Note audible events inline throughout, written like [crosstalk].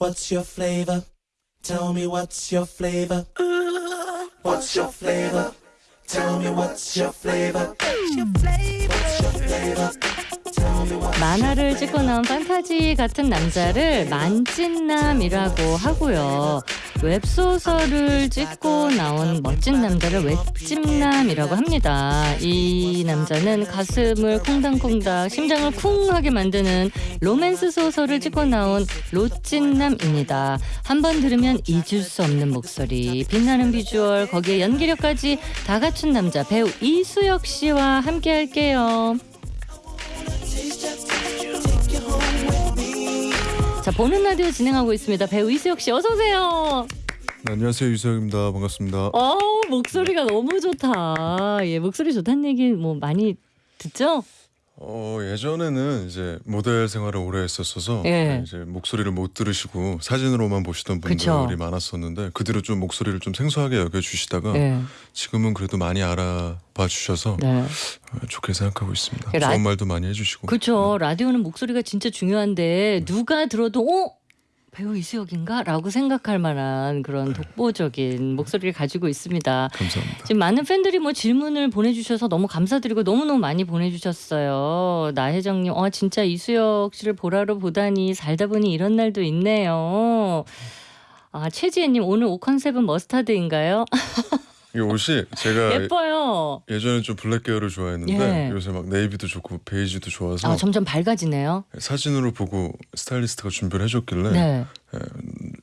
What's your flavor? Tell me what's your flavor? What's your flavor? Tell me what's your flavor? What's your flavor? Tell me what 만화를 찍고 나온 판타지 같은 남자를 만찢남이라고 하고요. 웹소설을 찍고 나온 멋진 남자를 웹찜남이라고 합니다. 이 남자는 가슴을 콩당콩당, 심장을 쿵하게 만드는 로맨스 소설을 찍고 나온 로찐남입니다. 한 번 들으면 잊을 수 없는 목소리, 빛나는 비주얼, 거기에 연기력까지 다 갖춘 남자 배우 이수혁 씨와 함께 할게요. 자 보는 라디오 진행하고 있습니다. 배우 이수혁 씨 어서 오세요. 네, 안녕하세요 유석입니다. 반갑습니다. 어 목소리가 너무 좋다. 예 목소리 좋다는 얘기 뭐 많이 듣죠? 어, 예전에는 이제 모델 생활을 오래 했었어서 예. 네, 이제 목소리를 못 들으시고 사진으로만 보시던 분들이 그쵸. 많았었는데 그 뒤로 좀 목소리를 좀 생소하게 여겨주시다가 예. 지금은 그래도 많이 알아봐 주셔서 네. 어, 좋게 생각하고 있습니다. 그 라- 좋은 말도 많이 해주시고 그렇죠. 라디오는 목소리가 진짜 중요한데 누가 들어도 어 배우 이수혁인가 라고 생각할 만한 그런 독보적인 목소리를 가지고 있습니다. 감사합니다. 지금 많은 팬들이 뭐 질문을 보내주셔서 너무 감사드리고 너무너무 많이 보내주셨어요. 나혜정님, 어, 진짜 이수혁 씨를 보라로 보다니 살다 보니 이런 날도 있네요. 아, 최지혜님, 오늘 옷 컨셉은 머스타드인가요? [laughs] 이 옷이 제가 예뻐요. 예전에 좀 블랙 계열을 좋아했는데 예. 요새 막 네이비도 좋고 베이지도 좋아서 아, 점점 밝아지네요. 사진으로 보고 스타일리스트가 준비를 해줬길래 네.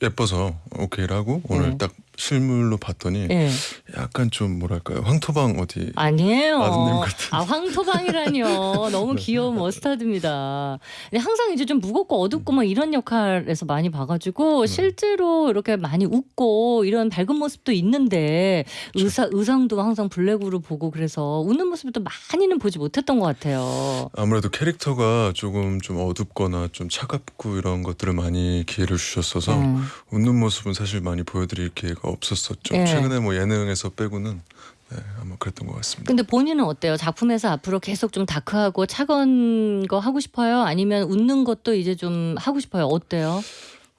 예뻐서 오케이를 하고 오늘 네. 딱 실물로 봤더니 예. 약간 좀 뭐랄까요 황토방 어디 아니에요. 아드님 같은. 아 황토방이라니요. [laughs] 너무 귀여운 머스타드입니다. 근데 항상 이제 좀 무겁고 어둡고 막 이런 역할에서 많이 봐가지고 실제로 이렇게 많이 웃고 이런 밝은 모습도 있는데 의사 의상도 항상 블랙으로 보고 그래서 웃는 모습도 많이는 보지 못했던 것 같아요. 아무래도 캐릭터가 조금 좀 어둡거나 좀 차갑고 이런 것들을 많이 기회를 주 셨어서 음. 웃는 모습은 사실 많이 보여드릴 기회가 없었었죠. 예. 최근에 뭐 예능에서 빼고는 네, 아마 그랬던 것 같습니다. 근데 본인은 어때요? 작품에서 앞으로 계속 좀 다크하고 차가운 거 하고 싶어요? 아니면 웃는 것도 이제 좀 하고 싶어요? 어때요?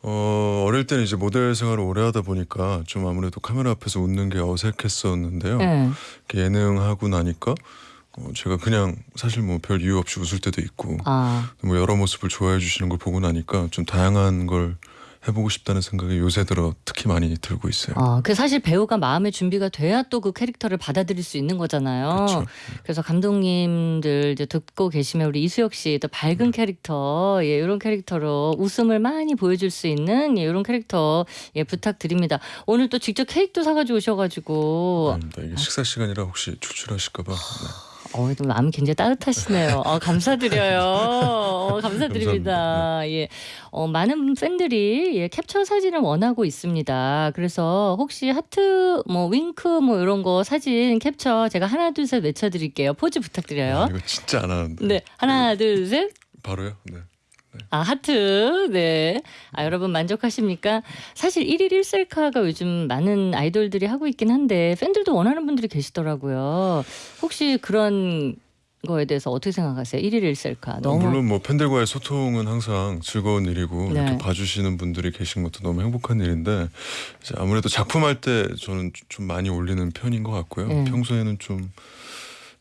어, 어릴 때는 이제 모델 생활을 오래 하다 보니까 좀 아무래도 카메라 앞에서 웃는 게 어색했었는데요. 네. 예능 하고 나니까 어, 제가 그냥 사실 뭐 별 이유 없이 웃을 때도 있고 아. 뭐 여러 모습을 좋아해 주시는 걸 보고 나니까 좀 다양한 걸 해보고 싶다는 생각이 요새 들어 특히 많이 들고 있어요. 어, 그 사실 배우가 마음의 준비가 돼야 또 그 캐릭터를 받아들일 수 있는 거잖아요. 그렇죠. 그래서 감독님들 이제 듣고 계시면 우리 이수혁 씨또 밝은 캐릭터, 예, 이런 캐릭터로 웃음을 많이 보여줄 수 있는 예, 이런 캐릭터 예, 부탁드립니다. 오늘 또 직접 케이크도 사가지고 오셔가지고 아닙니다. 이게 식사 시간이라 혹시 출출하실까봐. 네. 어, 또 마음이 굉장히 따뜻하시네요. 어, 감사드려요. 어, [laughs] 감사드립니다. 예. 어, 많은 팬들이 예, 캡처 사진을 원하고 있습니다. 그래서 혹시 하트, 뭐, 윙크, 뭐, 이런 거 사진 캡처 제가 하나, 둘, 셋 외쳐드릴게요. 포즈 아, 부탁드려요. 이거 진짜 안 하는데. 네. 하나, 둘, 셋. 바로요? 네. 아, 하트. 네. 아, 여러분 만족하십니까? 사실 1일 1셀카가 요즘 많은 아이돌들이 하고 있긴 한데 팬들도 원하는 분들이 계시더라고요. 혹시 그런 거에 대해서 어떻게 생각하세요? 1일 1셀카. 너무 물론 뭐 팬들과의 소통은 항상 즐거운 일이고 네. 이렇게 봐주시는 분들이 계신 것도 너무 행복한 일인데 아무래도 작품할 때 저는 좀 많이 올리는 편인 것 같고요. 네. 평소에는 좀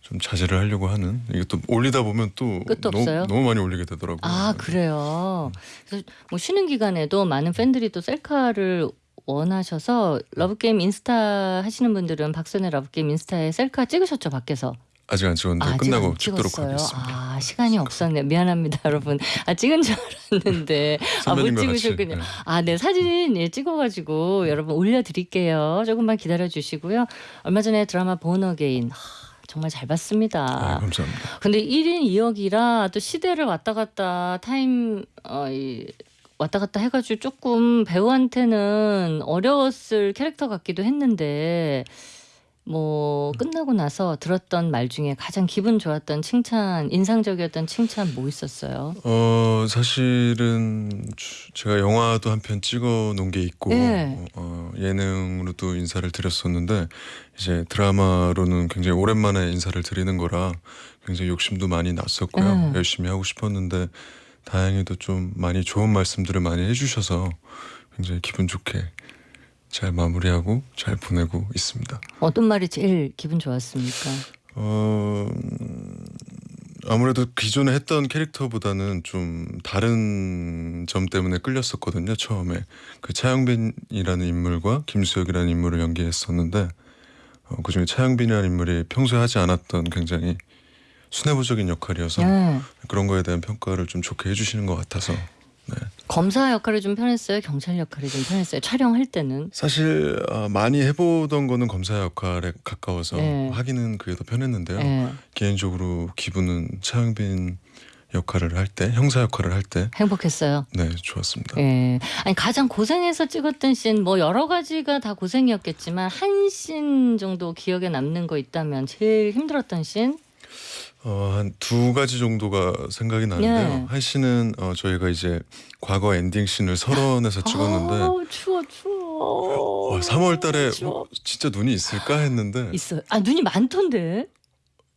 좀 자제를 하려고 하는 이게 또 올리다 보면 또 끝도 너무, 없어요? 너무 많이 올리게 되더라고요. 아, 그래요. 그래서 뭐 쉬는 기간에도 많은 팬들이 또 셀카를 원하셔서 러브게임 인스타 하시는 분들은 박소현의 러브게임 인스타에 셀카 찍으셨죠, 밖에서? 아직 안 찍었는데 아직 끝나고 안 찍도록? 하겠습니다. 아, 시간이 없었네. 미안합니다, 여러분. 아, 찍은 줄 알았는데. [laughs] 아, 못 선배님과 같이, 찍으셨군요. 네. 아, 네, 사진 예, 찍어가지고 여러분 올려드릴게요. 조금만 기다려 주시고요. 얼마 전에 드라마 본어게인. 정말 잘 봤습니다. 아, 감사합니다. 근데 1인 2역이라 또 시대를 왔다 갔다 타임 어, 이, 왔다 갔다 해가지고 조금 배우한테는 어려웠을 캐릭터 같기도 했는데 뭐 끝나고 나서 들었던 말 중에 가장 기분 좋았던 칭찬, 인상적이었던 칭찬 뭐 있었어요? 어 사실은 주- 제가 영화도 한 편 찍어 놓은 게 있고 네. 어, 예능으로도 인사를 드렸었는데 이제 드라마로는 굉장히 오랜만에 인사를 드리는 거라 굉장히 욕심도 많이 났었고요 네. 열심히 하고 싶었는데 다행히도 좀 많이 좋은 말씀들을 많이 해주셔서 굉장히 기분 좋게 잘 마무리하고 잘 보내고 있습니다. 어떤 말이 제일 기분 좋았습니까? 어 음, 아무래도 기존에 했던 캐릭터보다는 좀 다른 점 때문에 끌렸었거든요. 처음에 그 차영빈이라는 인물과 김수혁이라는 인물을 연기했었는데 어, 그중에 차영빈이라는 인물이 평소에 하지 않았던 굉장히 순애보적인 역할이어서 네. 그런 거에 대한 평가를 좀 좋게 해주시는 것 같아서 네. 검사 역할이 좀 편했어요. 경찰 역할이 좀 편했어요. 촬영할 때는. 사실 아, 많이 해보던 거는 검사 역할에 가까워서 네. 하기는 그게 더 편했는데요. 예. 개인적으로 기분은 차영빈 역할을 할 때, 형사 역할을 할 때, 행복했어요. 네 좋았습니다. 예. 아니 가장 고생해서 찍었던 씬 뭐 여러 가지가 다 고생이었겠지만 한 씬 정도 기억에 남는 거 있다면 제일 힘들었던 씬? 어, 한 두 가지 정도가 생각이 나는데요. 네. 한 씬은 어, 저희가 이제 과거 엔딩 씬을 설원에서 찍었는데 아우, 추워 추워. 와, 3월 달에 추워. 어, 진짜 눈이 있을까 했는데 있어요. 아 눈이 많던데.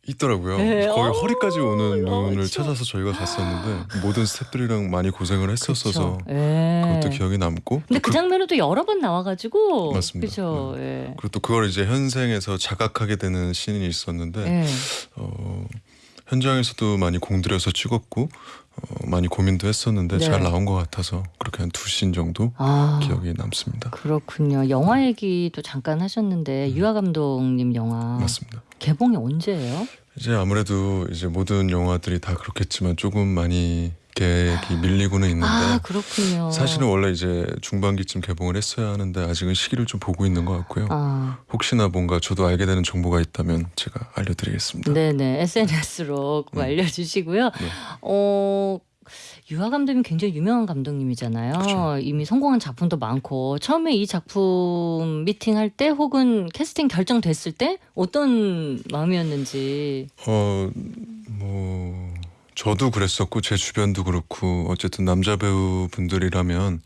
있더라고요. 네. 거의 어, 허리까지 오는 어, 눈을 추워. 찾아서 저희가 갔었는데 모든 스태프들이랑 많이 고생을 했었어서 그쵸. 예. 그것도 기억이 남고 근데 또그 장면은 또 여러 번 나와가지고. 맞습니다. 그죠. 예. 그리고 또 그걸 이제 현생에서 자각하게 되는 씬이 있었는데 예. 어, 현장에서도 많이 공들여서 찍었고 어, 많이 고민도 했었는데 네. 잘 나온 것 같아서 그렇게 한두씬 정도 아. 기억이 남습니다. 그렇군요. 영화 얘기도 잠깐 하셨는데 유아 감독님 영화 음. 맞습니다. 개봉이 언제예요? 이제 아무래도 이제 모든 영화들이 다 그렇겠지만 조금 많이 계획이 밀리고는 있는데 아 그렇군요. 사실은 원래 이제 중반기쯤 개봉을 했어야 하는데 아직은 시기를 좀 보고 있는 것 같고요. 아, 혹시나 뭔가 저도 알게 되는 정보가 있다면 제가 알려드리겠습니다. 네네 SNS로 꼭 음. 알려주시고요. 네. 어. 유아 감독님 굉장히 유명한 감독님이잖아요. 그쵸. 이미 성공한 작품도 많고 처음에 이 작품 미팅할 때 혹은 캐스팅 결정됐을 때 어떤 마음이었는지. 어, 뭐 저도 그랬었고 제 주변도 그렇고 어쨌든 남자 배우 분들이라면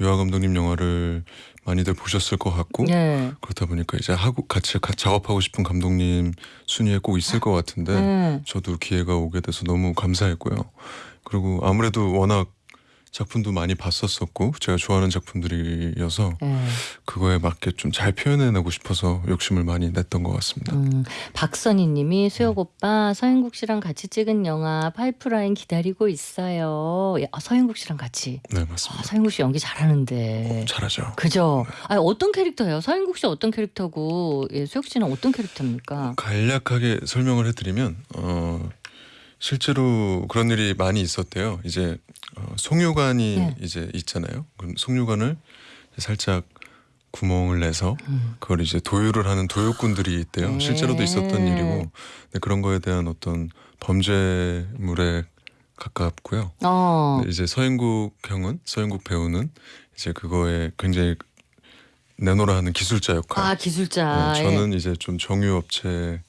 유아 감독님 영화를 많이들 보셨을 것 같고 네. 그렇다 보니까 이제 하고 같이 가- 작업하고 싶은 감독님 순위에 꼭 있을 것 같은데 네. 저도 기회가 오게 돼서 너무 감사했고요. 그리고 아무래도 워낙 작품도 많이 봤었었고 제가 좋아하는 작품들이어서 네. 그거에 맞게 좀 잘 표현해내고 싶어서 욕심을 많이 냈던 것 같습니다. 음, 박선희님이 수혁 오빠 서인국 씨랑 같이 찍은 영화 파이프라인 기다리고 있어요. 예, 아, 서인국 씨랑 같이. 네 아, 맞습니다. 서인국 씨 연기 잘하는데. 잘하죠. 그죠? 아 어떤 캐릭터예요? 서인국 씨 어떤 캐릭터고 예, 수혁 씨는 어떤 캐릭터입니까? 간략하게 설명을 해드리면 어, 실제로 그런 일이 많이 있었대요. 이제 어, 송유관이 네. 이제 있잖아요. 그럼 송유관을 살짝 구멍을 내서 음. 그걸 이제 도유를 하는 도요꾼들이 있대요. 네. 실제로도 있었던 일이고 그런 거에 대한 어떤 범죄물에 가깝고요. 어. 이제 서인국 형은 서인국 배우는 이제 그거에 굉장히 내노라 하는 기술자 역할. 아 기술자. 네, 예. 저는 이제 좀 정유 업체의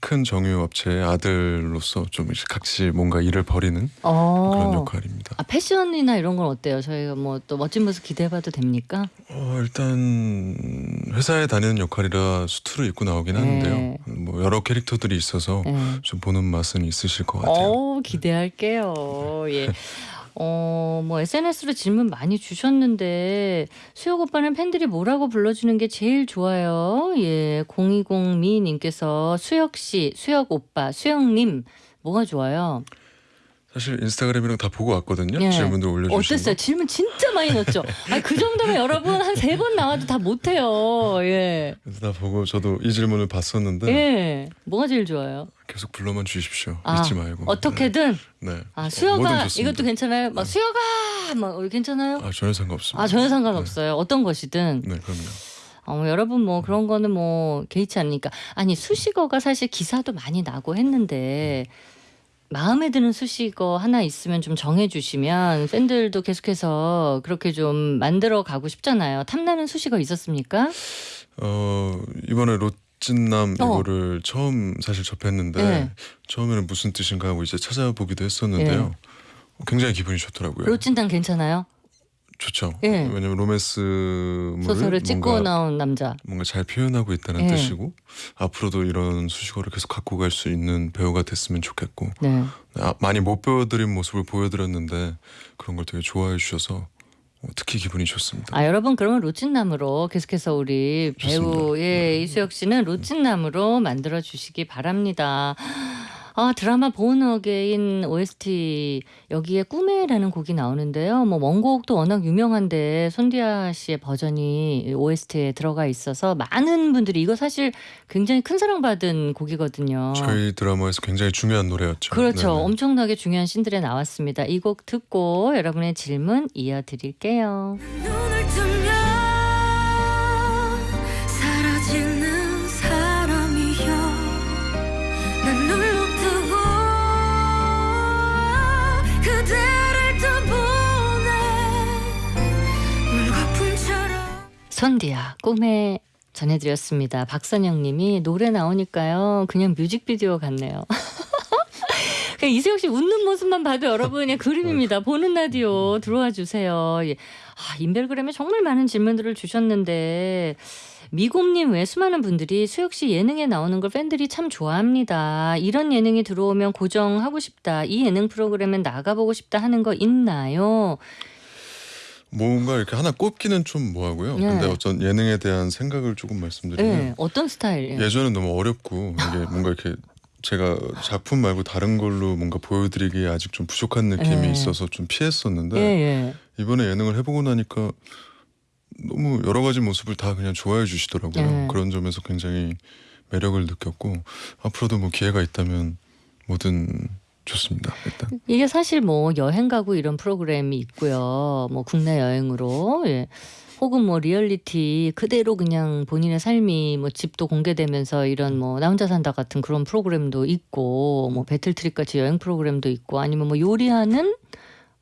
큰 정유업체의 아들로서 좀 이제 같이 뭔가 일을 벌이는 어. 그런 역할입니다. 아 패션이나 이런 건 어때요? 저희가 뭐 또 멋진 모습 기대해봐도 됩니까? 어, 일단 회사에 다니는 역할이라 수트를 입고 나오긴 네. 하는데요. 뭐 여러 캐릭터들이 있어서 예. 좀 보는 맛은 있으실 것 같아요. 어 기대할게요. 예. [laughs] 어, 뭐 SNS로 질문 많이 주셨는데 수혁 오빠는 팬들이 뭐라고 불러주는 게 제일 좋아요. 예, 020미 님께서 수혁 씨, 수혁 오빠, 수혁님 뭐가 좋아요? 사실 인스타그램이랑 다 보고 왔거든요. 예. 질문들 올려주신 어땠어요? 거. 질문 진짜 많이 넣었죠. 아, 그 정도면 여러분 한 세 번 나와도 다 못해요. 예, 그래서 다 보고 저도 이 질문을 봤었는데 예, 뭐가 제일 좋아요? 계속 불러만 주십시오. 아, 잊지 말고. 어떻게든 네. 네. 아 어, 좋습니다. 이것도 괜찮아요? 막 네. 수혁아 막 괜찮아요? 아 전혀 상관없습니다. 아 전혀 상관없어요. 어떤 것이든. 네, 네 그럼요. 어, 뭐 여러분 뭐 그런 거는 뭐 개의치 않으니까 아니 수식어가 사실 기사도 많이 나고 했는데 마음에 드는 수식어 하나 있으면 좀 정해주시면 팬들도 계속해서 그렇게 좀 만들어 가고 싶잖아요. 탐나는 수식어 있었습니까? 어 이번에 롯진남 어. 이거를 처음 사실 접했는데 네. 처음에는 무슨 뜻인가 하고 이제 찾아보기도 했었는데요. 네. 굉장히 기분이 좋더라고요. 로찐당 괜찮아요? 좋죠. 예. 왜냐면 로맨스물을 소설을 찍고 나온 남자. 뭔가 잘 표현하고 있다는 예. 뜻이고 앞으로도 이런 수식어를 계속 갖고 갈 수 있는 배우가 됐으면 좋겠고 네. 아, 많이 못 보여드린 모습을 보여드렸는데 그런 걸 되게 좋아해 주셔서 어, 특히 기분이 좋습니다. 아 여러분 그러면 로찐남으로 계속해서 우리 배우 좋습니다. 예 이수혁 씨는 로찐남으로 만들어 주시기 바랍니다. 아 드라마 Born Again OST 여기에 꿈에라는 곡이 나오는데요. 뭐 원곡도 워낙 유명한데 손디아 씨의 버전이 OST에 들어가 있어서 많은 분들이 이거 사실 굉장히 큰 사랑받은 곡이거든요. 저희 드라마에서 굉장히 중요한 노래였죠. 그렇죠. 네네. 엄청나게 중요한 신들에 나왔습니다. 이 곡 듣고 여러분의 질문 이어드릴게요. 선디야 꿈에 전해드렸습니다. 박선영님이 노래 나오니까요 그냥 뮤직비디오 같네요. [laughs] 그냥 이세혁 씨 웃는 모습만 봐도 여러분 의 그림입니다. 보는 라디오 들어와 주세요. 예. 아, 인별그램에 정말 많은 질문들을 주셨는데 미곰님 외 수많은 분들이 수혁 씨 예능에 나오는 걸 팬들이 참 좋아합니다. 이런 예능이 들어오면 고정하고 싶다. 이 예능 프로그램에 나가보고 싶다 하는 거 있나요? 뭔가 이렇게 하나 꼽기는 좀 뭐하고요. 네. 근데 어떤 예능에 대한 생각을 조금 말씀드리면 예, 어떤 스타일? 예. 전엔 너무 어렵고 이게 [laughs] 뭔가 이렇게 제가 작품 말고 다른 걸로 뭔가 보여드리기에 아직 좀 부족한 느낌이 예. 있어서 좀 피했었는데 예, 예. 이번에 예능을 해보고 나니까 너무 여러 가지 모습을 다 그냥 좋아해 주시더라고요. 네. 그런 점에서 굉장히 매력을 느꼈고 앞으로도 뭐 기회가 있다면 뭐든 좋습니다. 일단 이게 사실 뭐 여행 가고 이런 프로그램이 있고요. 뭐 국내 여행으로 예. 혹은 뭐 리얼리티 그대로 그냥 본인의 삶이 뭐 집도 공개되면서 이런 뭐 나 혼자 산다 같은 그런 프로그램도 있고 뭐 배틀트립 같이 여행 프로그램도 있고 아니면 뭐 요리하는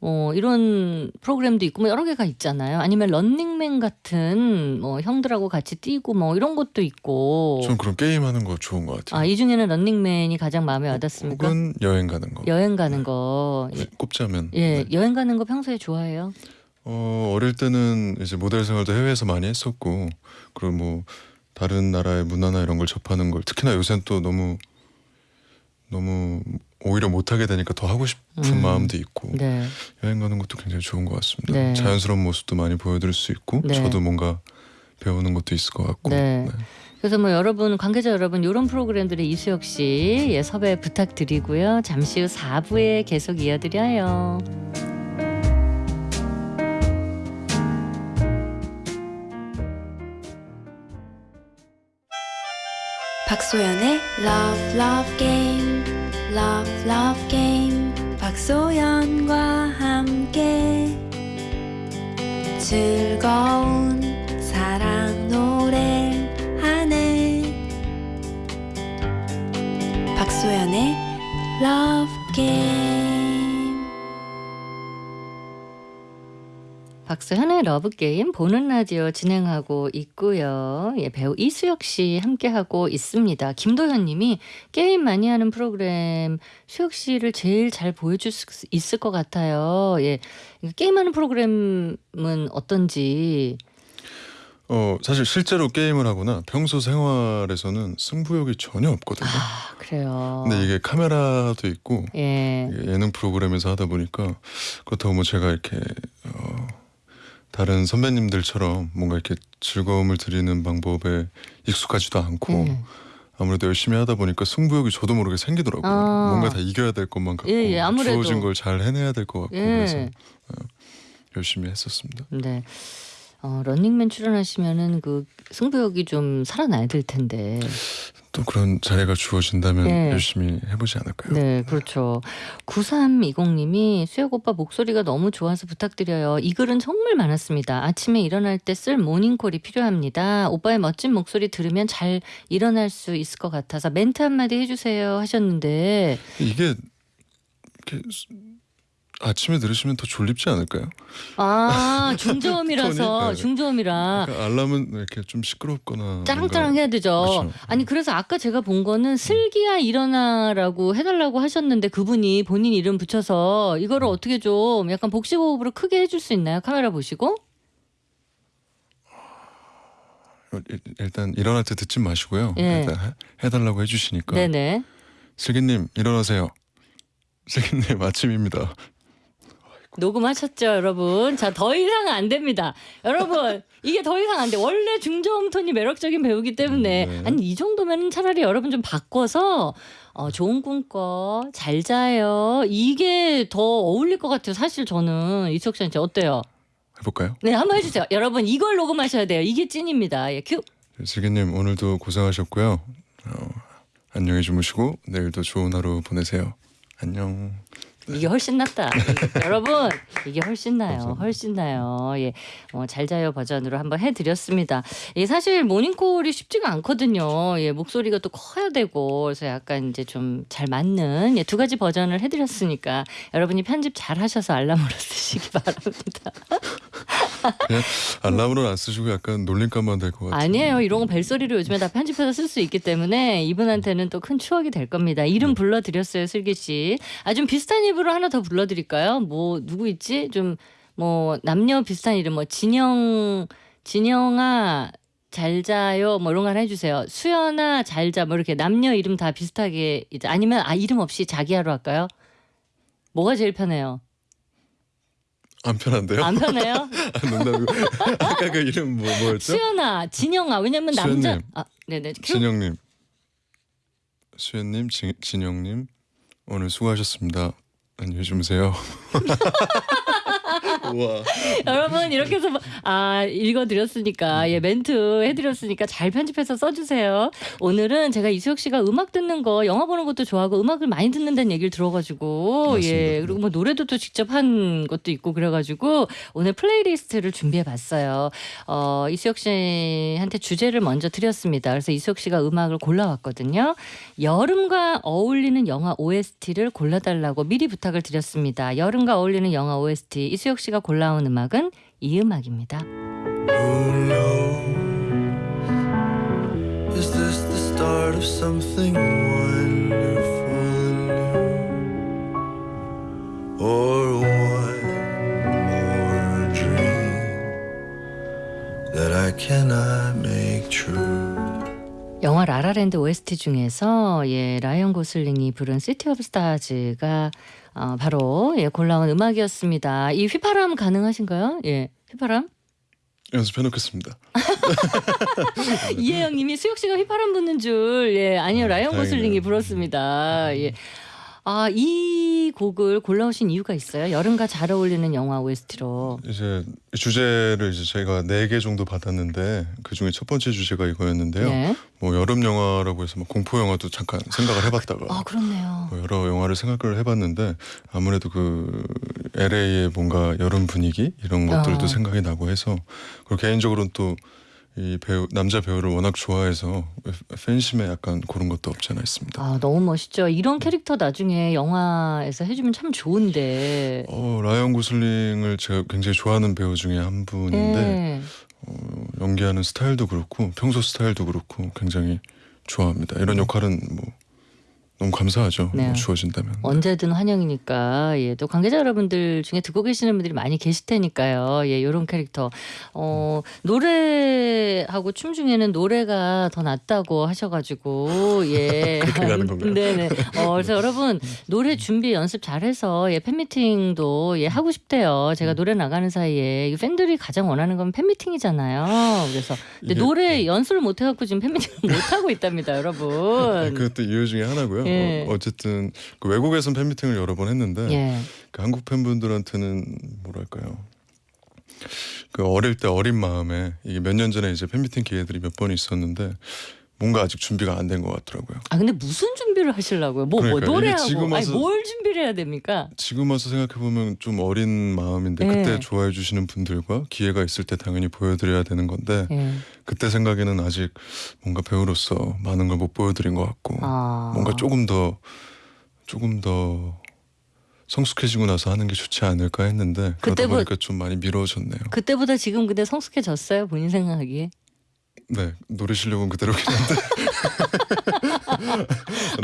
어 이런 프로그램도 있고 뭐 여러 개가 있잖아요. 아니면 런닝맨 같은 뭐 형들하고 같이 뛰고 뭐 이런 것도 있고. 전 그런 게임 하는 거 좋은 것 같아요. 아 이 중에는 런닝맨이 가장 마음에 와닿습니까? 혹은 여행 가는 거. 여행 가는 거. 예. 꼽자면 예, 네. 여행 가는 거 평소에 좋아해요? 어, 어릴 때는 이제 모델 생활도 해외에서 많이 했었고 그리고 뭐 다른 나라의 문화나 이런 걸 접하는 걸 특히나 요새는 또 너무 너무 오히려 못하게 되니까 더 하고 싶은 음. 마음도 있고 네. 여행 가는 것도 굉장히 좋은 것 같습니다. 네. 자연스러운 모습도 많이 보여드릴 수 있고 네. 저도 뭔가 배우는 것도 있을 것 같고 네. 네. 그래서 뭐 여러분 관계자 여러분 이런 프로그램들의 이수혁 씨 예, 섭외 부탁드리고요. 잠시 후 4부에 계속 이어드려요. 박소연의 Love Love Game Love Love Game 박소연과 함께 즐거운 사랑 노래 하네 박소현의 Love Game 박소현의 Love Game 보는 라디오 진행하고 있고요. 예, 배우 이수혁 씨 함께하고 있습니다. 김도현 님이 게임 많이 하는 프로그램 수혁 씨를 제일 잘 보여줄 수 있을 것 같아요. 예. 게임하는 프로그램은 어떤지. 어 사실 실제로 게임을 하거나 평소 생활에서는 승부욕이 전혀 없거든요. 아, 그래요. 근데 이게 카메라도 있고 예. 예능 프로그램에서 하다 보니까 그렇다고 뭐 제가 이렇게 어, 다른 선배님들처럼 뭔가 이렇게 즐거움을 드리는 방법에 익숙하지도 않고 예. 아무래도 열심히 하다 보니까 승부욕이 저도 모르게 생기더라고요. 아. 뭔가 다 이겨야 될 것만 같고 예, 예. 주어진 걸 잘 해내야 될 것 같고 그래서 예. 어, 열심히 했었습니다. 네. 어, 런닝맨 출연하시면은 그 승부욕이 좀 살아나야 될 텐데. 또 그런 자리가 주어진다면 예. 열심히 해보지 않을까요? 네, 그렇죠. 9320님이 수혁 오빠 목소리가 너무 좋아서 부탁드려요. 이 글은 정말 많았습니다. 아침에 일어날 때 쓸 모닝콜이 필요합니다. 오빠의 멋진 목소리 들으면 잘 일어날 수 있을 것 같아서 멘트 한마디 해주세요 하셨는데, 이게 아침에 들으시면 더 졸립지 않을까요? 아 [laughs] 중저음이라서 톤이, 네. 중저음이라 그러니까 알람은 이렇게 좀 시끄럽거나 짜랑짜랑 해야 되죠. 그렇죠. 아니 그래서 아까 제가 본 거는 슬기야 일어나라고 해달라고 하셨는데 그분이 본인 이름 붙여서 이거를 음. 어떻게 좀 약간 복식 호흡으로 크게 해줄 수 있나요? 카메라 보시고. 일- 일단 일어날 때 듣지 마시고요. 예. 일단 해- 해달라고 해주시니까 네네. 슬기님 일어나세요. 슬기님 아침입니다. 녹음하셨죠, 여러분? 자, 더 이상 안 됩니다. 여러분, 이게 더 이상 안 돼. 원래 중저음 톤이 매력적인 배우기 때문에. 네. 아니, 이 정도면 차라리 여러분 좀 바꿔서, 어, 좋은 꿈 꿔, 잘 자요. 이게 더 어울릴 것 같아요. 사실 저는. 이수혁 씨한테 어때요? 해볼까요? 네, 한번 해주세요. 여러분, 이걸 녹음하셔야 돼요. 이게 찐입니다. 예, 큐. 슬기님 오늘도 고생하셨고요. 어, 안녕히 주무시고 내일도 좋은 하루 보내세요. 안녕. 이게 훨씬 낫다. [laughs] 여러분, 이게 훨씬 나요. 감사합니다. 훨씬 나요. 예. 어, 잘 자요 버전으로 한번 해드렸습니다. 예, 사실 모닝콜이 쉽지가 않거든요. 예, 목소리가 또 커야 되고, 그래서 약간 이제 좀 잘 맞는 예, 두 가지 버전을 해드렸으니까 여러분이 편집 잘 하셔서 알람으로 [laughs] 쓰시기 바랍니다. 알람으로는 안 쓰시고 약간 놀림감만 될 것 같아요. 아니에요. 이런 거 벨소리로 요즘에 다 편집해서 쓸 수 있기 때문에 이분한테는 또 큰 추억이 될 겁니다. 이름 불러드렸어요, 슬기 씨. 아, 좀 비슷한 이름으로 하나 더 불러드릴까요? 뭐, 누구 있지? 좀, 뭐, 남녀 비슷한 이름, 뭐, 진영, 진영아, 잘 자요, 뭐, 이런 거 하나 해주세요. 수연아, 잘 자, 뭐, 이렇게 남녀 이름 다 비슷하게, 이제 아니면, 아, 이름 없이 자기야로 할까요? 뭐가 제일 편해요? 안 편한데요? 안 편해요? [laughs] 아, 농담이고 [laughs] 아까 그 이름 뭐 뭐였죠? 수연아, 진영아, 왜냐면 남자, 수연님. 아, 네네. 큐. 진영님, 수현님, 진, 진영님 오늘 수고하셨습니다. 안녕히 주무세요. [laughs] 와, [laughs] 여러분 이렇게 해서 뭐- 아 읽어드렸으니까 예 멘트 해드렸으니까 잘 편집해서 써주세요. 오늘은 제가 이수혁 씨가 음악 듣는 거 영화 보는 것도 좋아하고 음악을 많이 듣는다는 얘기를 들어가지고 맞습니다. 예 그리고 뭐 노래도 또 직접 한 것도 있고 그래가지고 오늘 playlist를 준비해봤어요. 어 이수혁 씨한테 주제를 먼저 드렸습니다. 그래서 이수혁 씨가 음악을 골라왔거든요. 여름과 어울리는 영화 OST를 골라달라고 미리 부탁을 드렸습니다. 여름과 어울리는 영화 OST 이수혁 씨가 골라온 음악은 이 음악입니다. Who knows? Is this the start of something wonderful and new? Or one more dream that I cannot make true? 영화 La La Land OST 중에서 예 라이언 고슬링이 부른 City of Stars가 어, 바로 예 골라온 음악이었습니다. 이 휘파람 가능하신가요? 예 휘파람? 연습해 놓겠습니다. [laughs] 이혜영님이 수혁 씨가 휘파람 부는 줄 예 아니요 라이언 다행이네요. 고슬링이 불었습니다. 예. 아, 이 곡을 골라오신 이유가 있어요? 여름과 잘 어울리는 영화 OST로. 이제 주제를 이제 저희가 네 개 정도 받았는데 그 중에 첫 번째 주제가 이거였는데요. 네. 뭐 여름 영화라고 해서 막 공포 영화도 잠깐 생각을 해봤다가 아, 그렇네요. 뭐 여러 영화를 생각을 해봤는데 아무래도 그 LA의 뭔가 여름 분위기 이런 것들도 아. 생각이 나고 해서 그리고 개인적으로는 또 이 배우 남자 배우를 워낙 좋아해서 팬심에 약간 그런 것도 없지 않아 있습니다. 아, 너무 멋있죠. 이런 캐릭터 나중에 영화에서 해주면 참 좋은데. 어 라이언 고슬링을 제가 굉장히 좋아하는 배우 중에 한 분인데 네. 어, 연기하는 스타일도 그렇고 평소 스타일도 그렇고 굉장히 좋아합니다. 이런 역할은 뭐 너무 감사하죠. 네. 뭐 주어진다면. 언제든 환영이니까 예, 또 관계자 여러분들 중에 듣고 계시는 분들이 많이 계실 테니까요. 예, 요런 캐릭터. 어, 노래하고 춤 중에는 노래가 더 낫다고 하셔 가지고 예. [laughs] 그렇게 가는 건가요? [laughs] 네 네. 어, 그래서 여러분 노래 준비 연습 잘해서 예, 팬미팅도 예 하고 싶대요. 음. 제가 노래 나가는 사이에 이 팬들이 가장 원하는 건 팬미팅이잖아요. 그래서 근데 이게- 노래 연습을 못 해 갖고 지금 팬미팅을 못 하고 있답니다, 여러분. [laughs] 네, 그것도 이유 중에 하나고요. 예. 어, 쨌든 그 외국에선 팬미팅을 여러 번 했는데 예. 그 한국 팬분들한테는 뭐랄까요. 그 어릴 때 어린 마음에 이게 몇 년 전에 이제 팬미팅 기회들이 몇 번 있었는데 뭔가 아직 준비가 안 된 것 같더라고요. 아 근데 무슨 준비를 하시려고요? 뭐, 뭐 노래하고 지금 아니 와서- 뭘 준비를 해야 됩니까? 지금 와서 생각해 보면 좀 어린 마음인데 네. 그때 좋아해 주시는 분들과 기회가 있을 때 당연히 보여드려야 되는 건데 예. 그때 생각에는 아직 뭔가 배우로서 많은 걸 못 보여드린 것 같고 아. 뭔가 조금 더 조금 더 성숙해지고 나서 하는 게 좋지 않을까 했는데 그러다 그때보- 보니까 좀 많이 미뤄졌네요. 그때보다 지금 근데 성숙해졌어요 본인 생각하기에? 네 노래 실력은 그대로긴 한데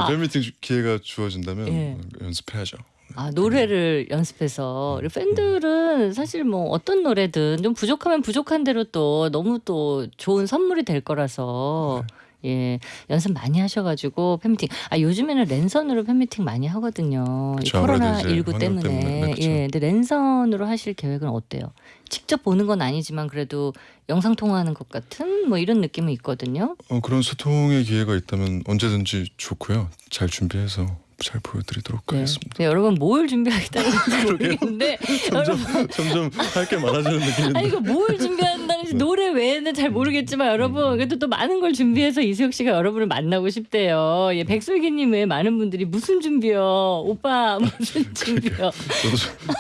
팬미팅 주- 기회가 주어진다면 아. 예. 연습해야죠. 아 노래를 연습해서 그리고 팬들은 사실 뭐 어떤 노래든 좀 부족하면 부족한 대로 또 너무 또 좋은 선물이 될 거라서 예 연습 많이 하셔가지고 팬미팅 아 요즘에는 랜선으로 팬미팅 많이 하거든요 이 그쵸, 코로나 이제 19 환경 때문에 때문에, 네. 예 근데 랜선으로 하실 계획은 어때요? 직접 보는 건 아니지만 그래도 영상 통화하는 것 같은 뭐 이런 느낌은 있거든요. 어, 그런 소통의 기회가 있다면 언제든지 좋고요. 잘 준비해서 잘 보여드리도록 네. 하겠습니다. 네, 여러분 뭘 준비하겠다는지 [laughs] 모르겠는데 [laughs] 여러분 점점 점점 할 게 많아지는 느낌인데. 아니 이거 뭘 준비한다는지 노래 외에는 잘 모르겠지만 여러분 그래도 또 많은 걸 준비해서 이수혁 씨가 여러분을 만나고 싶대요. 예, 백설기님 외에 많은 분들이 무슨 준비요? 오빠 무슨 준비요?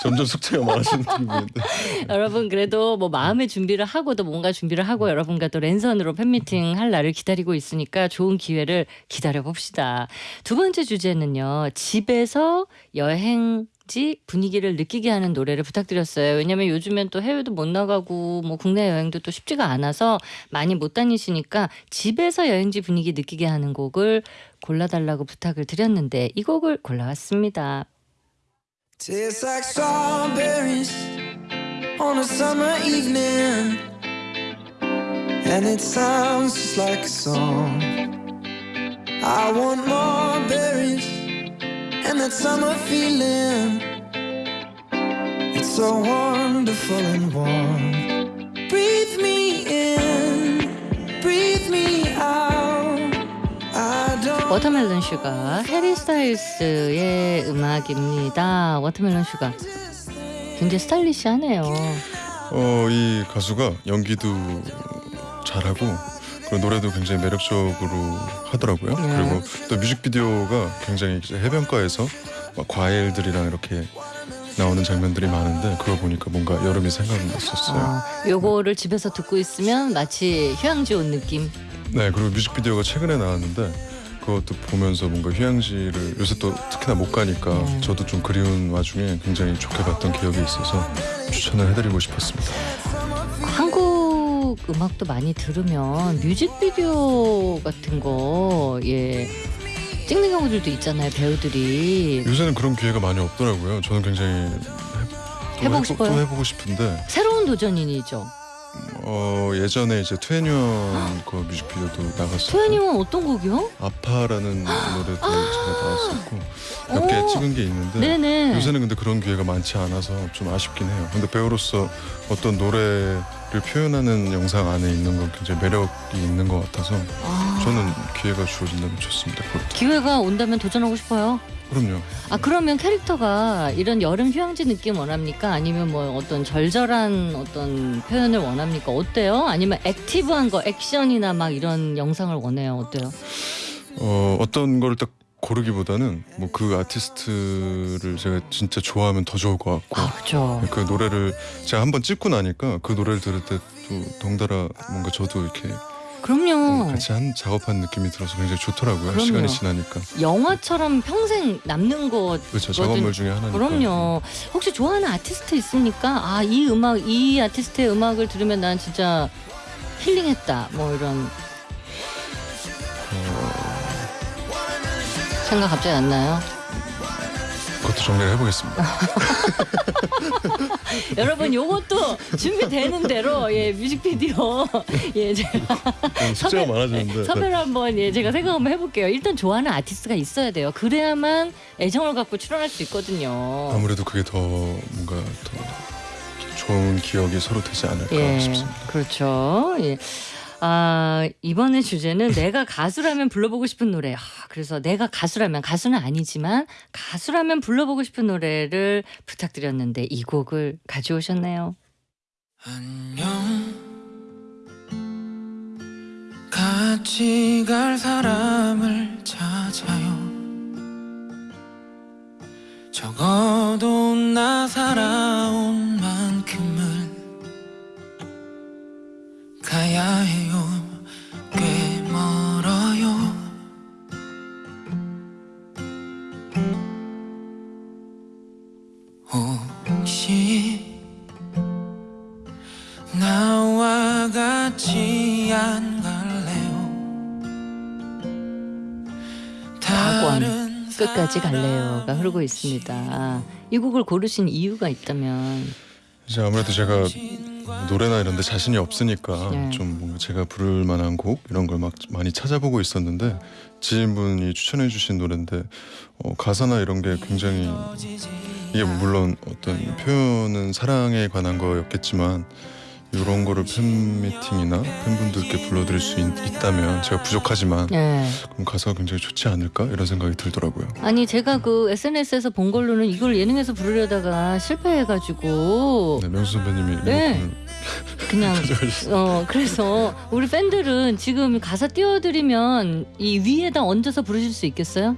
점점 숙제가 많아지는 느낌인데. [laughs] 여러분 그래도 뭐 마음의 준비를 하고도 뭔가 준비를 하고 여러분과 또 랜선으로 팬미팅 할 날을 기다리고 있으니까 좋은 기회를 기다려 봅시다. 두 번째 주제는요. 집에서 여행 지 분위기를 느끼게 하는 노래를 부탁드렸어요. 왜냐면 요즘엔 또 해외도 못 나가고 뭐 국내 여행도 또 쉽지가 않아서 많이 못 다니시니까 집에서 여행지 분위기 느끼게 하는 곡을 골라달라고 부탁을 드렸는데 이 곡을 골라왔습니다. I want more that summer feeling. It's so wonderful and warm. Breathe me in, breathe me out. I don't. Watermelon Sugar 해리 스타일스의 음악입니다. Watermelon Sugar 굉장히 스타일리시하네요. 어, 이 가수가 연기도 잘하고 그리고 노래도 굉장히 매력적으로 하더라고요. 네. 그리고 또 뮤직비디오가 굉장히 해변가에서 막 과일들이랑 이렇게 나오는 장면들이 많은데 그거 보니까 뭔가 여름이 생각났었어요. 어, 요거를 집에서 듣고 있으면 마치 휴양지 온 느낌. 네, 그리고 뮤직비디오가 최근에 나왔는데 그것도 보면서 뭔가 휴양지를 요새 또 특히나 못 가니까 네. 저도 좀 그리운 와중에 굉장히 좋게 봤던 기억이 있어서 추천을 해드리고 싶었습니다. 음악도 많이 들으면 뮤직비디오 같은 거 예. 찍는 경우들도 있잖아요 배우들이 요새는 그런 기회가 많이 없더라고요. 저는 굉장히 해, 해보고 또 싶어요? 또 해보고 싶은데 새로운 도전이죠. 어, 예전에 이제 투애니원 그 뮤직비디오도 나갔었고 소연님은 어떤 곡이요? 아파라는 노래도 제가 나왔었고 몇개 오. 찍은 게 있는데 네네. 요새는 근데 그런 기회가 많지 않아서 좀 아쉽긴 해요. 근데 배우로서 어떤 노래 를 표현하는 영상 안에 있는 건 굉장히 매력이 있는 것 같아서 아, 저는 기회가 주어진다면 좋습니다. 그것도. 기회가 온다면 도전하고 싶어요. 그럼요. 아 그러면 캐릭터가 이런 여름 휴양지 느낌 원합니까? 아니면 뭐 어떤 절절한 어떤 표현을 원합니까? 어때요? 아니면 active한 거 액션이나 막 이런 영상을 원해요? 어때요? 어, 어떤 걸딱 고르기보다는 뭐 그 아티스트를 제가 진짜 좋아하면 더 좋을 것 같고 아 그죠. 그 노래를 제가 한번 찍고 나니까 그 노래를 들을 때 또 덩달아 뭔가 저도 이렇게 그럼요. 같이 한 작업한 느낌이 들어서 굉장히 좋더라고요. 그럼요. 시간이 지나니까 영화처럼 평생 남는 것 그렇죠. 작업물 중에 하나니까. 그럼요. 혹시 좋아하는 아티스트 있습니까? 아 이 음악 이 아티스트의 음악을 들으면 난 진짜 힐링했다. 뭐 이런 생각 갑자기 안 나요? 그것도 정리를 해보겠습니다. [laughs] 여러분 요것도 준비되는 대로 예 뮤직비디오 [laughs] 예 제가 음, 숙제가 많아지는데 섭외를 한번 예 제가 생각 한번 해볼게요. 일단 좋아하는 아티스트가 있어야 돼요. 그래야만 애정을 갖고 출연할 수 있거든요. 아무래도 그게 더 뭔가 더 좋은 기억이 서로 되지 않을까 예, 싶습니다. 그렇죠. 예. 아, 이번에 주제는 내가 가수라면 불러보고 싶은 노래. 아, 그래서 내가 가수라면 가수는 아니지만 가수라면 불러보고 싶은 노래를 부탁드렸는데 이 곡을 가져오셨네요. 안녕 같이 갈 사람을 찾아요 적어도 나 살아온 만큼은 가야 해 끝까지 갈래요가 흐르고 있습니다. 이 곡을 고르신 이유가 있다면 이제 아무래도 제가 노래나 이런 데 자신이 없으니까 네. 좀 뭔가 제가 부를 만한 곡 이런 걸 막 많이 찾아보고 있었는데 지인분이 추천해 주신 노래인데 어, 가사나 이런 게 굉장히 이게 물론 어떤 표현은 사랑에 관한 거였겠지만 이런 거를 팬미팅이나 팬분들께 불러드릴 수 있, 다면 제가 부족하지만 예. 그럼 가사가 굉장히 좋지 않을까 이런 생각이 들더라고요. 아니 제가 그 SNS에서 본 걸로는 이걸 예능에서 부르려다가 실패해가지고 네, 명수 선배님이 네. 그냥. [laughs] 어 그래서 우리 팬들은 지금 가사 띄워드리면 이 위에다 얹어서 부르실 수 있겠어요?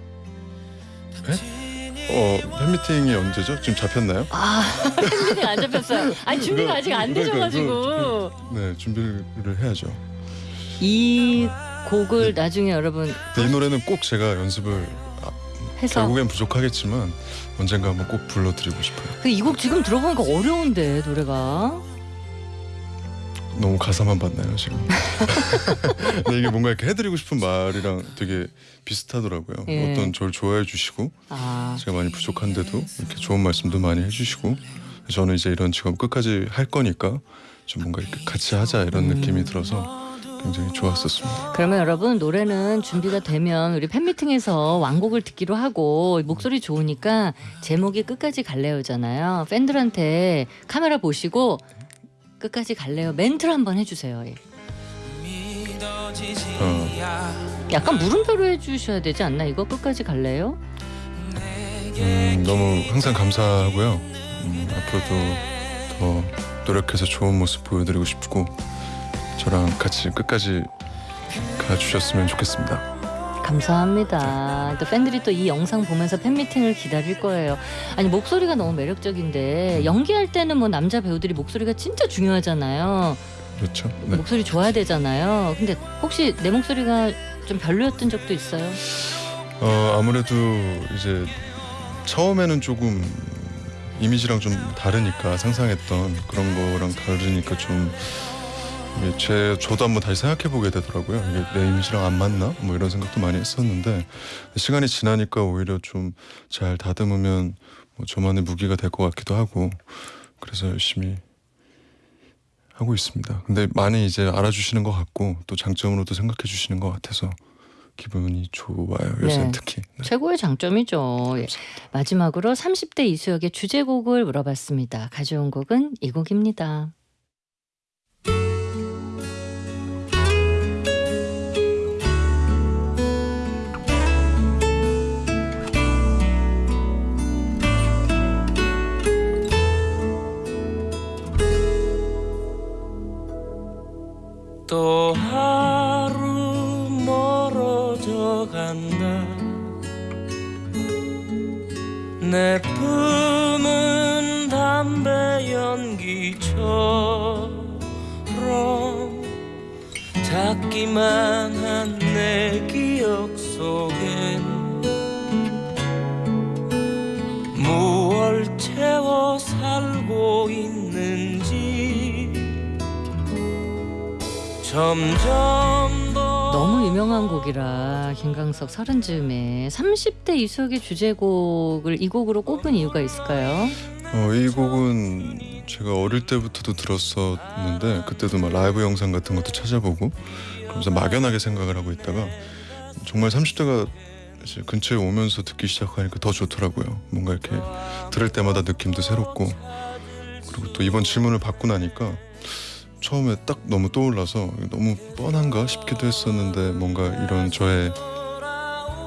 어, 팬미팅이 언제죠? 지금 잡혔나요? 아 [laughs] 팬들이 안 잡혔어요. 아니 준비가 아직 안 되셔가지고 네, 준비를 해야죠. 이 곡을 나중에 여러분 근데 이 노래는 꼭 제가 연습을 해서 결국엔 부족하겠지만 언젠가 한번 꼭 불러드리고 싶어요. 그이곡 지금 들어보니까 어려운데 노래가 너무 가사만 봤나요 지금? [laughs] 근데 이게 뭔가 이렇게 해드리고 싶은 말이랑 되게 비슷하더라고요. 예. 어떤 저를 좋아해 주시고 아 제가 많이 부족한데도 이렇게 좋은 말씀도 많이 해주시고 저는 이제 이런 직업 끝까지 할 거니까 좀 뭔가 이렇게 같이 하자 이런 음. 느낌이 들어서 굉장히 좋았었습니다. 그러면 여러분 노래는 준비가 되면 우리 팬미팅에서 완곡을 듣기로 하고 목소리 좋으니까 제목이 끝까지 갈래요잖아요. 팬들한테 카메라 보시고 끝까지 갈래요 멘트를 한번 해주세요. 예. 어. 약간 물음표로 해주셔야 되지 않나 이거 끝까지 갈래요? 음, 너무 항상 감사하고요. 음, 앞으로도 더 노력해서 좋은 모습 보여드리고 싶고 저랑 같이 끝까지 가주셨으면 좋겠습니다. 감사합니다. 또 팬들이 또 이 영상 보면서 팬미팅을 기다릴 거예요. 아니 목소리가 너무 매력적인데 연기할 때는 뭐 남자 배우들이 목소리가 진짜 중요하잖아요. 그렇죠? 네. 목소리 좋아야 되잖아요. 근데 혹시 내 목소리가 좀 별로였던 적도 있어요? 어, 아무래도 이제 처음에는 조금 이미지랑 좀 다르니까 상상했던 그런 거랑 다르니까 좀 제 저도 한번 다시 생각해 보게 되더라고요. 이게 내 이미지랑 안 맞나? 뭐 이런 생각도 많이 했었는데 시간이 지나니까 오히려 좀 잘 다듬으면 뭐 저만의 무기가 될 것 같기도 하고 그래서 열심히 하고 있습니다. 근데 많이 이제 알아주시는 것 같고 또 장점으로도 생각해 주시는 것 같아서 기분이 좋아요. 요새 네. 는 특히. 네. 최고의 장점이죠. 예. 마지막으로 30대 이수혁의 주제곡을 물어봤습니다. 가져온 곡은 이 곡입니다. 또 하루 멀어져 간다. 내 품은 담배 연기처럼 작기만 점점 더 너무 유명한 곡이라 김광석 서른 즈음에 30대 이수혁의 주제곡을 이 곡으로 꼽은 이유가 있을까요? 어, 이 곡은 제가 어릴 때부터도 들었었는데 그때도 막 라이브 영상 같은 것도 찾아보고 그러면서 막연하게 생각을 하고 있다가 정말 30대가 이제 근처에 오면서 듣기 시작하니까 더 좋더라고요. 뭔가 이렇게 들을 때마다 느낌도 새롭고 그리고 또 이번 질문을 받고 나니까 처음에 딱 너무 떠올라서 너무 뻔한가 싶기도 했었는데 뭔가 이런 저의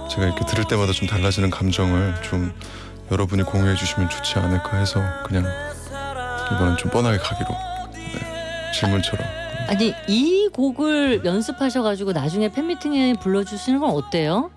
제가 이렇게 들을 때마다 좀 달라지는 감정을 좀 여러분이 공유해 주시면 좋지 않을까 해서 그냥 이번엔 좀 뻔하게 가기로 네, 질문처럼 아니 이 곡을 연습하셔가지고 나중에 팬미팅에 불러주시는 건 어때요?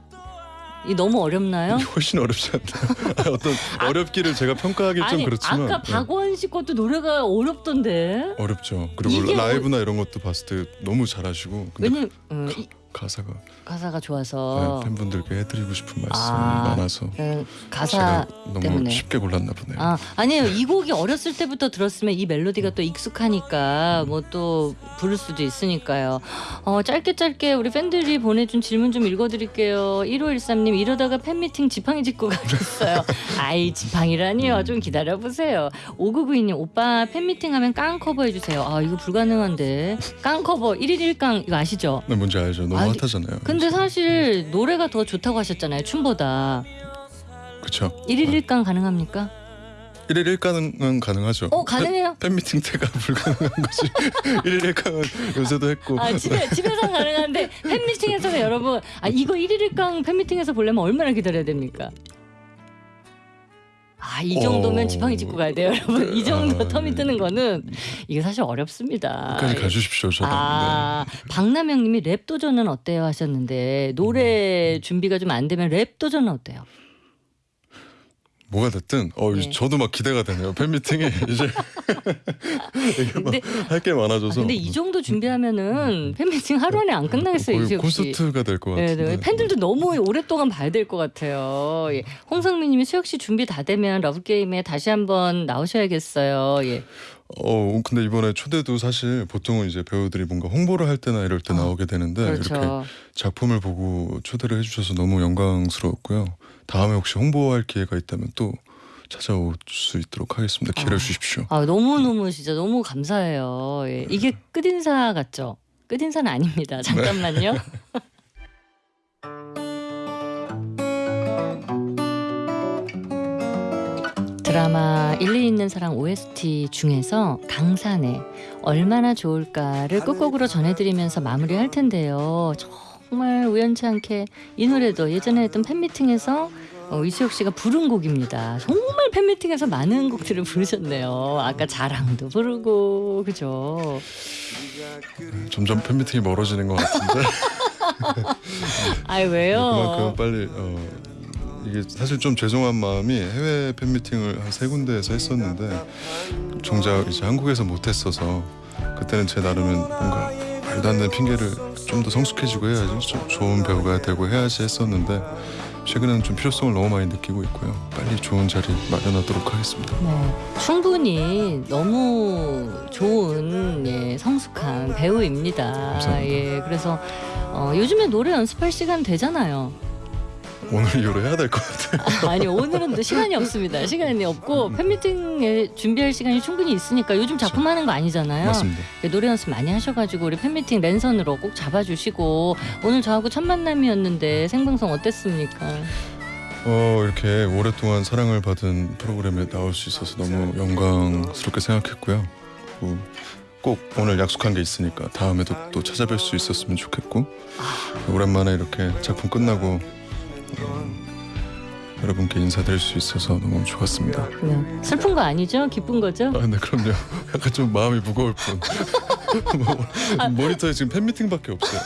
이 너무 어렵나요? 훨씬 어렵지 않나요? [laughs] 어떤 어렵기를 제가 평가하기 좀 그렇지만 아까 네, 박원 씨 것도 노래가 어렵던데. 어렵죠. 그리고 라이브나 이런 것도 봤을 때 너무 잘하시고 왜냐면 어, 이- 가사가 가사가 좋아서 네, 팬분들께 해드리고 싶은 말씀이 아, 많아서 그 가사 너무 때문에. 쉽게 골랐나 보네요. 아 아니에요 이 곡이 어렸을 때부터 들었으면 이 멜로디가 또 익숙하니까 뭐 또 부를 수도 있으니까요 어 짧게 짧게 우리 팬들이 보내준 질문 좀 읽어드릴게요 1513님 이러다가 팬미팅 지팡이 짚고 가겠어요 [laughs] 아이 지팡이라니요 좀 기다려보세요 5992님 오빠 팬미팅 하면 깡 커버 해주세요 아 이거 불가능한데 깡 커버 1일 1강 이거 아시죠? 네, 뭔지 알죠. 너무 아니, 핫하잖아요. 근데 사실 노래가 더 좋다고 하셨잖아요 춤보다 그렇죠. 1일 1강 가능합니까? 1일 1깡은 가능하죠. 어 가능해요? 팬 미팅 때가 [laughs] 불가능한 거지. [laughs] 1일 1깡은 요새도 했고. 아 집에 집에서 가능한데 팬미팅에서는 여러분 아 이거 1일 1강 팬미팅에서 보려면 얼마나 기다려야 됩니까? 아 이 정도면 어. 지팡이 짚고 가야 돼요 여러분 이 정도 아, 텀이 예. 뜨는 거는 이게 사실 어렵습니다 끝까지 예. 가주십시오. 저도. 아 박남영님이 랩 도전은 어때요 하셨는데 노래 준비가 좀 안 되면 랩 도전은 어때요? 뭐가 됐든 어 네. 저도 막 기대가 되네요. 팬미팅이 [laughs] 이제 [laughs] 이게 근데 할게 아, 많아져서. 근데 이 정도 준비하면은 팬미팅 하루 안에 안 끝나겠어요 씨. 콘서트가 될것 네, 같은데. 네. 팬들도 너무 오랫동안 봐야 될 것 같아요. 예. 홍성민님이 수혁 씨 준비 다 되면 Love Game에 다시 한번 나오셔야겠어요. 예. 어 근데 이번에 초대도 사실 보통은 이제 배우들이 뭔가 홍보를 할 때나 이럴 때 어, 나오게 되는데 이렇게 그렇죠. 작품을 보고 초대를 해주셔서 너무 영광스러웠고요. 다음에 혹시 홍보할 기회가 있다면 또 찾아올 수 있도록 하겠습니다. 아. 주십시오. 아 너무 너무 진짜 너무 감사해요. 예. 이게 끝인사 같죠? 끝인사는 아닙니다. 잠깐만요. [laughs] 드라마 일리 있는 사랑 OST 중에서 강산의 얼마나 좋을까를 끝곡으로 전해드리면서 마무리할 텐데요. 정말 우연치 않게 이 노래도 예전에 했던 팬미팅에서 어, 이수혁 씨가 부른 곡입니다. 정말 팬미팅에서 많은 곡들을 부르셨네요. 아까 자랑도 부르고 그죠? 점점 팬미팅이 멀어지는 것 같은데 [laughs] 아이 왜요? 그만큼 빨리 어, 이게 사실 좀 죄송한 마음이 해외 팬미팅을 한 세 군데에서 했었는데 정작 이제 한국에서 못했어서 그때는 제 나름은 뭔가 말도 안 되는 핑계를 좀 더 성숙해지고 해야지 좀 좋은 배우가 되고 해야지 했었는데 최근에는 좀 필요성을 너무 많이 느끼고 있고요 빨리 좋은 자리 마련하도록 하겠습니다 네, 충분히 너무 좋은 예, 성숙한 배우입니다. 감사합니다. 예, 그래서 어, 요즘에 노래 연습할 시간 되잖아요. 오늘 이후로 해야 될 것 같아요 [laughs] 아니 오늘은 또 시간이 없습니다. 시간이 없고 팬미팅에 준비할 시간이 충분히 있으니까 요즘 작품 하는 거 아니잖아요. 맞습니다 예, 노래 연습 많이 하셔가지고 우리 팬미팅 랜선으로 꼭 잡아주시고 오늘 저하고 첫 만남이었는데 생방송 어땠습니까? 어 이렇게 오랫동안 사랑을 받은 프로그램에 나올 수 있어서 너무 영광스럽게 생각했고요. 그리고 꼭 오늘 약속한 게 있으니까 다음에도 또 찾아뵐 수 있었으면 좋겠고 오랜만에 이렇게 작품 끝나고 어, 여러분께 인사드릴 수 있어서 너무 좋았습니다. 그냥 슬픈 거 아니죠? 기쁜 거죠? 아, 네 그럼요. [laughs] 약간 좀 마음이 무거울 뿐. [laughs] 뭐, 모니터에 지금 팬미팅밖에 없어요.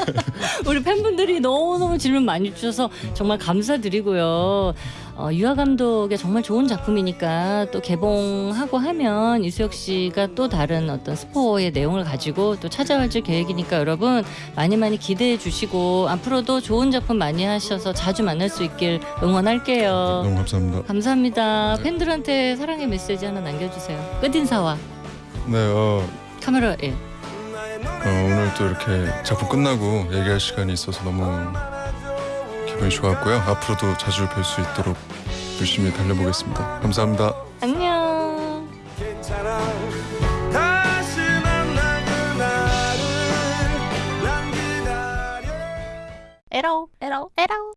[laughs] 우리 팬분들이 너무너무 질문 많이 주셔서 정말 감사드리고요. 어, 유아 감독의 정말 좋은 작품이니까 또 개봉하고 하면 이수혁 씨가 또 다른 어떤 스포의 내용을 가지고 또 찾아와 줄 계획이니까 여러분 많이 많이 기대해 주시고 앞으로도 좋은 작품 많이 하셔서 자주 만날 수 있길 응원할게요. 너무 감사합니다. 감사합니다. 네. 팬들한테 사랑의 메시지 하나 남겨주세요. 끝인사와 네, 어, 카메라 예. 어, 오늘 또 이렇게 작품 끝나고 얘기할 시간이 있어서 너무 기분이 좋았고요. 앞으로도 자주 뵐 수 있도록 열심히 달려보겠습니다. 감사합니다. 안녕. 에러 에러 에러